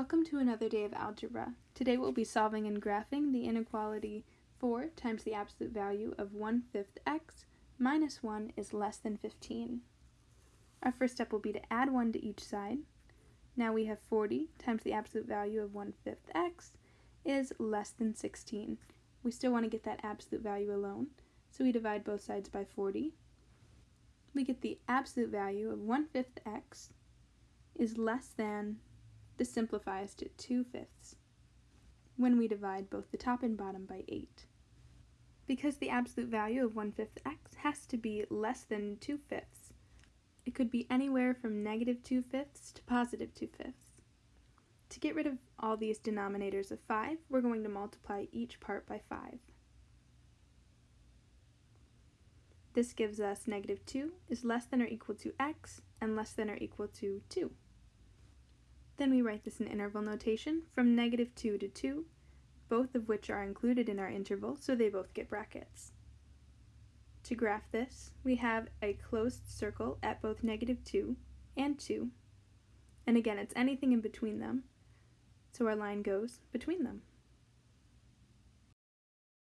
Welcome to another day of algebra. Today we'll be solving and graphing the inequality 4 times the absolute value of 1 fifth x minus 1 is less than 15. Our first step will be to add 1 to each side. Now we have 40 times the absolute value of 1 fifth x is less than 16. We still want to get that absolute value alone, so we divide both sides by 40. We get the absolute value of 1 fifth x is less than this simplifies to 2 fifths when we divide both the top and bottom by 8. Because the absolute value of 1 fifth x has to be less than 2 fifths, it could be anywhere from negative 2 fifths to positive 2 fifths. To get rid of all these denominators of 5, we're going to multiply each part by 5. This gives us negative 2 is less than or equal to x and less than or equal to 2. Then we write this in interval notation from negative 2 to 2, both of which are included in our interval, so they both get brackets. To graph this, we have a closed circle at both negative 2 and 2, and again it's anything in between them, so our line goes between them.